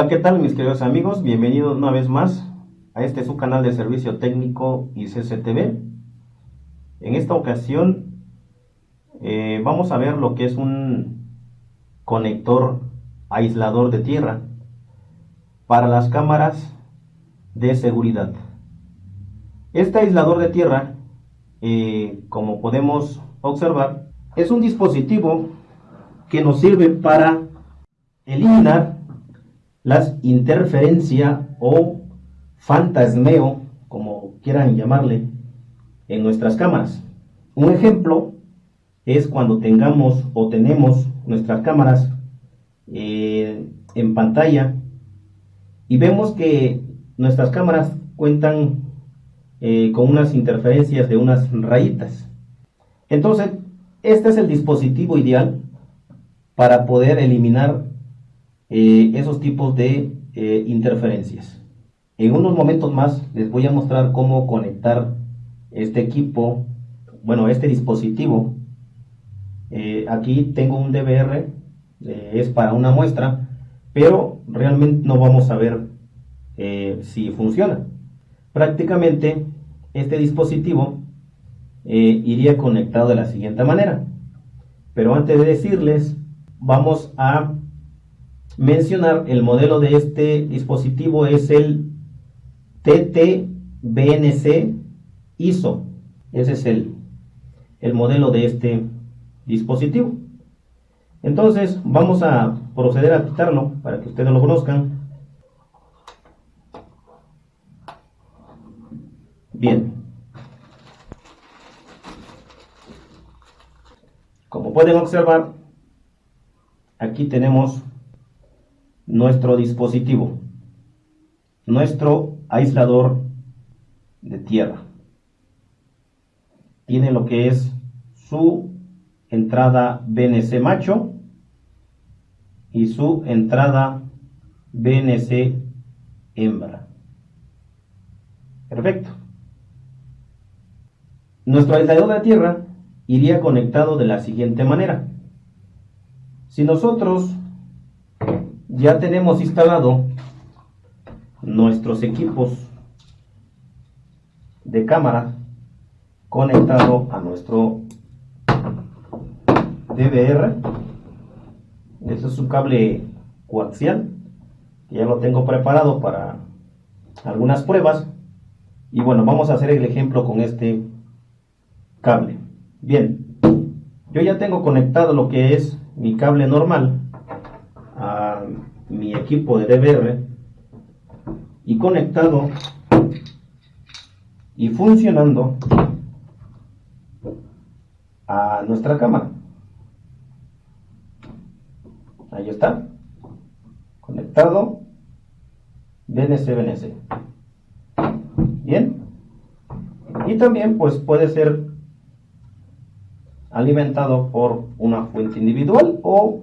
Hola, ¿qué tal mis queridos amigos? Bienvenidos una vez más a este su canal de servicio técnico y CCTV. En esta ocasión eh, vamos a ver lo que es un conector aislador de tierra para las cámaras de seguridad. Este aislador de tierra, eh, como podemos observar, es un dispositivo que nos sirve para eliminar las interferencias o fantasmeo, como quieran llamarle, en nuestras cámaras. Un ejemplo es cuando tengamos o tenemos nuestras cámaras eh, en pantalla y vemos que nuestras cámaras cuentan eh, con unas interferencias de unas rayitas. Entonces, este es el dispositivo ideal para poder eliminar eh, esos tipos de eh, interferencias. En unos momentos más les voy a mostrar cómo conectar este equipo, bueno, este dispositivo. Eh, aquí tengo un DVR, es para una muestra, pero realmente no vamos a ver si funciona. Prácticamente este dispositivo iría conectado de la siguiente manera. Pero antes de decirles, vamos a mencionar el modelo de este dispositivo es el TTBNC ISO. Ese es el, el modelo de este dispositivo. Entonces vamos a proceder a quitarlo para que ustedes lo conozcan. Bien. Como pueden observar, aquí tenemos nuestro dispositivo, nuestro aislador de tierra. Tiene lo que es su entrada BNC macho y su entrada BNC hembra. Perfecto. Nuestro aislador de tierra iría conectado de la siguiente manera. Si nosotros ya tenemos instalado nuestros equipos de cámara conectado a nuestro DVR. Este es un cable coaxial ya lo tengo preparado para algunas pruebas. Y bueno, vamos a hacer el ejemplo con este cable. Bien, yo ya tengo conectado lo que es mi cable normal mi equipo de DVR y conectado y funcionando a nuestra cámara. Ahí está. Conectado. BNC. Bien. Y también pues puede ser alimentado por una fuente individual o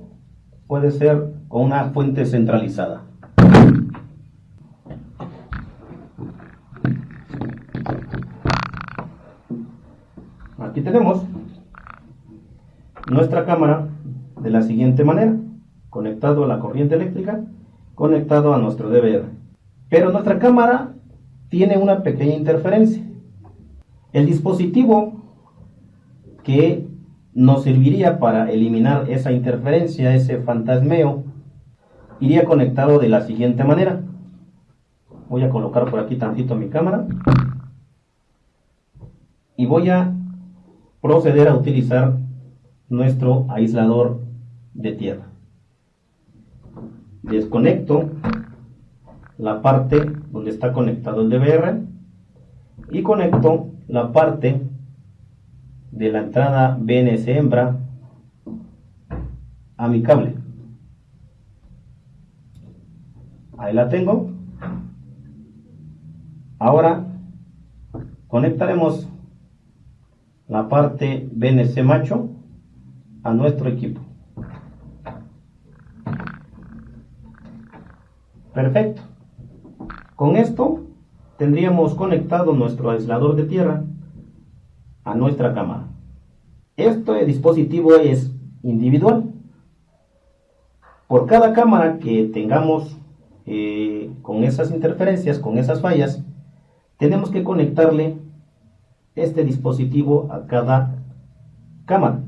puede ser con una fuente centralizada. Aquí tenemos nuestra cámara de la siguiente manera, conectado a la corriente eléctrica, conectado a nuestro DVR. Pero nuestra cámara tiene una pequeña interferencia. El dispositivo que nos serviría para eliminar esa interferencia, ese fantasmeo, iría conectado de la siguiente manera. Voy a colocar por aquí tantito mi cámara. Y voy a proceder a utilizar nuestro aislador de tierra. Desconecto la parte donde está conectado el DVR y conecto la parte de la entrada BNC hembra a mi cable. Ahí la tengo. Ahora conectaremos la parte BNC macho a nuestro equipo. Perfecto. Con esto tendríamos conectado nuestro aislador de tierra a nuestra cámara. Este dispositivo es individual. Por cada cámara que tengamos eh, con esas interferencias, con esas fallas, tenemos que conectarle este dispositivo a cada cámara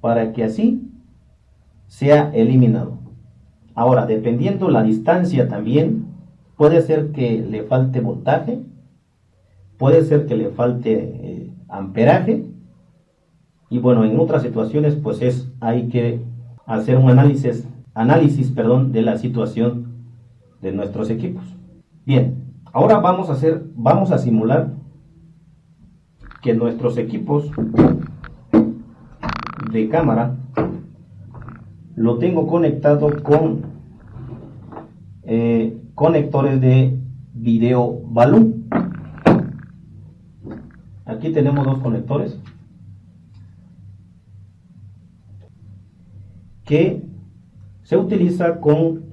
para que así sea eliminado. Ahora, dependiendo la distancia también, puede ser que le falte voltaje, puede ser que le falte eh, amperaje, y bueno, en otras situaciones pues es, hay que hacer un análisis, análisis perdón, de la situación de nuestros equipos. Bien, ahora vamos a hacer, vamos a simular que nuestros equipos de cámara lo tengo conectado con eh, conectores de video balloon aquí tenemos dos conectores que se utiliza con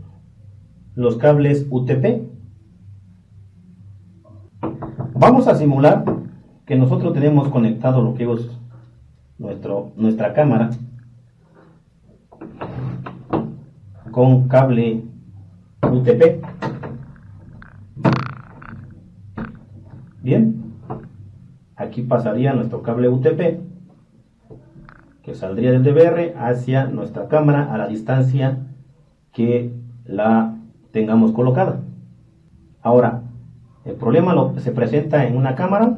los cables UTP vamos a simular que nosotros tenemos conectado lo que es nuestro, nuestra cámara con cable UTP. Bien, aquí pasaría nuestro cable UTP que saldría del DVR hacia nuestra cámara a la distancia que la tengamos colocada. Ahora, el problema lo, se presenta en una cámara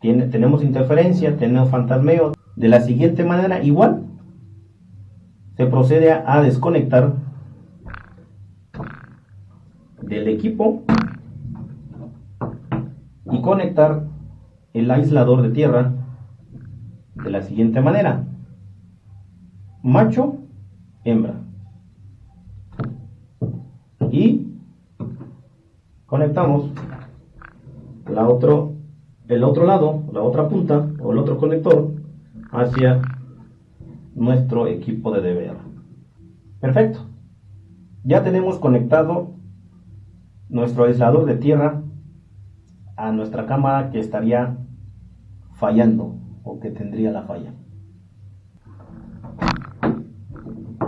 tenemos interferencia, tenemos fantasmeo. De la siguiente manera, igual, se procede a desconectar del equipo y conectar el aislador de tierra de la siguiente manera. Macho, hembra. Y conectamos la otro el otro lado, la otra punta o el otro conector hacia nuestro equipo de DVR. Perfecto. Ya tenemos conectado nuestro aislador de tierra a nuestra cámara que estaría fallando o que tendría la falla.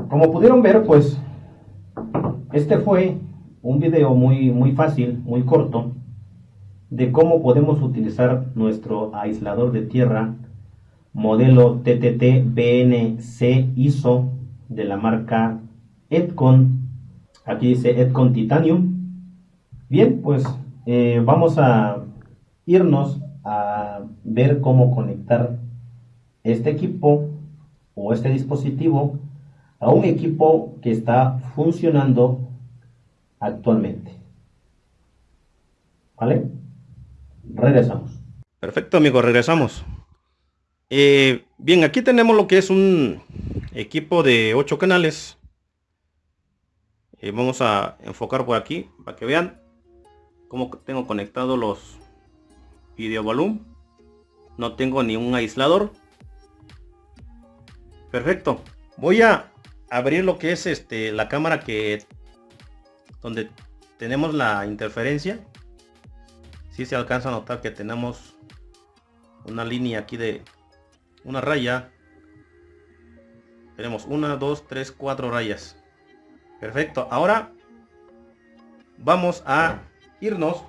Como pudieron ver, pues este fue un video muy muy fácil, muy corto de cómo podemos utilizar nuestro aislador de tierra modelo TTT BNC ISO de la marca Edcon. Aquí dice Edcon Titanium. Bien, pues eh, vamos a irnos a ver cómo conectar este equipo o este dispositivo a un equipo que está funcionando actualmente. ¿Vale? regresamos. Perfecto, amigos, regresamos. Eh, bien, aquí tenemos lo que es un equipo de 8 canales. Eh, vamos a enfocar por aquí para que vean cómo tengo conectado los video volumen. No tengo ni un aislador. Perfecto. Voy a abrir lo que es este la cámara que donde tenemos la interferencia. Si se alcanza a notar que tenemos una línea aquí de una raya. Tenemos una dos tres cuatro rayas. Perfecto. Ahora vamos a irnos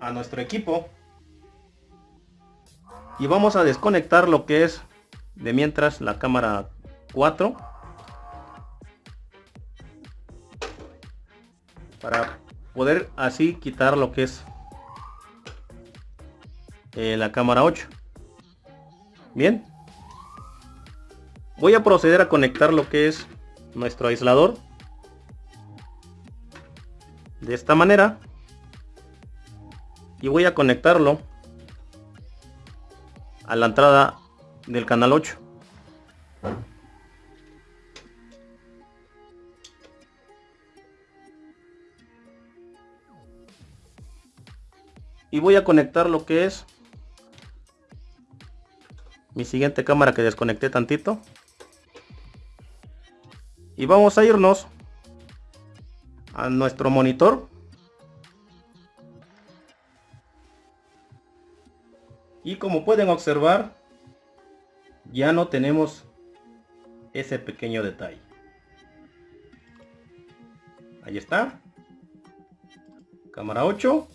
a nuestro equipo y vamos a desconectar lo que es de mientras la cámara 4 para poder así quitar lo que es eh, la cámara 8 bien. Voy a proceder a conectar lo que es nuestro aislador. De esta manera. Y voy a conectarlo a la entrada del canal 8 y voy a conectar lo que es mi siguiente cámara que desconecté tantito y vamos a irnos a nuestro monitor y como pueden observar ya no tenemos ese pequeño detalle Ahí está. Cámara 8.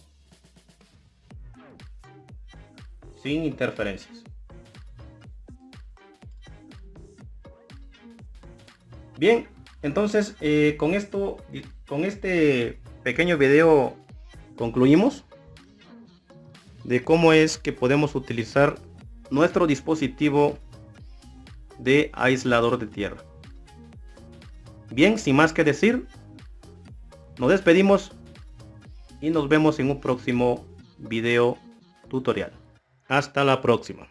Interferencias. Bien, entonces eh, con esto, con este pequeño video concluimos de cómo es que podemos utilizar nuestro dispositivo de aislador de tierra. Bien, sin más que decir, nos despedimos y nos vemos en un próximo video tutorial. Hasta la próxima.